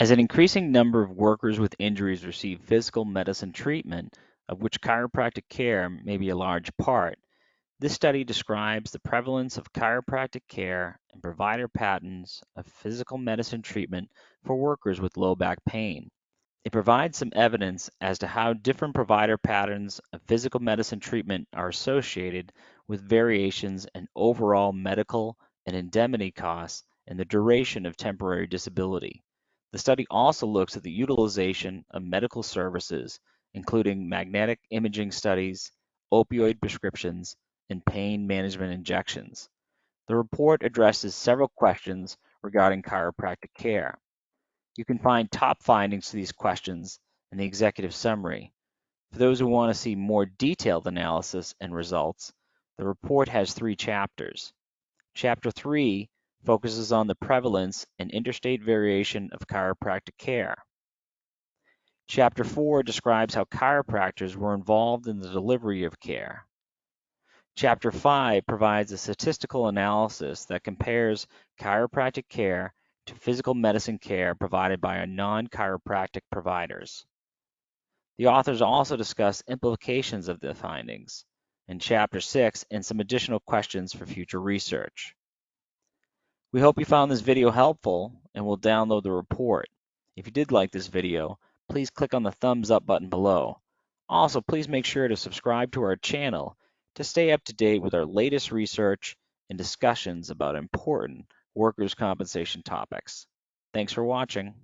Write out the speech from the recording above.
As an increasing number of workers with injuries receive physical medicine treatment, of which chiropractic care may be a large part, this study describes the prevalence of chiropractic care and provider patterns of physical medicine treatment for workers with low back pain. It provides some evidence as to how different provider patterns of physical medicine treatment are associated with variations in overall medical and indemnity costs and the duration of temporary disability. The study also looks at the utilization of medical services, including magnetic imaging studies, opioid prescriptions, and pain management injections. The report addresses several questions regarding chiropractic care. You can find top findings to these questions in the executive summary. For those who want to see more detailed analysis and results, the report has three chapters. Chapter 3 focuses on the prevalence and interstate variation of chiropractic care. Chapter 4 describes how chiropractors were involved in the delivery of care. Chapter 5 provides a statistical analysis that compares chiropractic care to physical medicine care provided by non-chiropractic providers. The authors also discuss implications of the findings in Chapter 6 and some additional questions for future research. We hope you found this video helpful and will download the report. If you did like this video, please click on the thumbs up button below. Also, please make sure to subscribe to our channel to stay up to date with our latest research and discussions about important workers' compensation topics. Thanks for watching.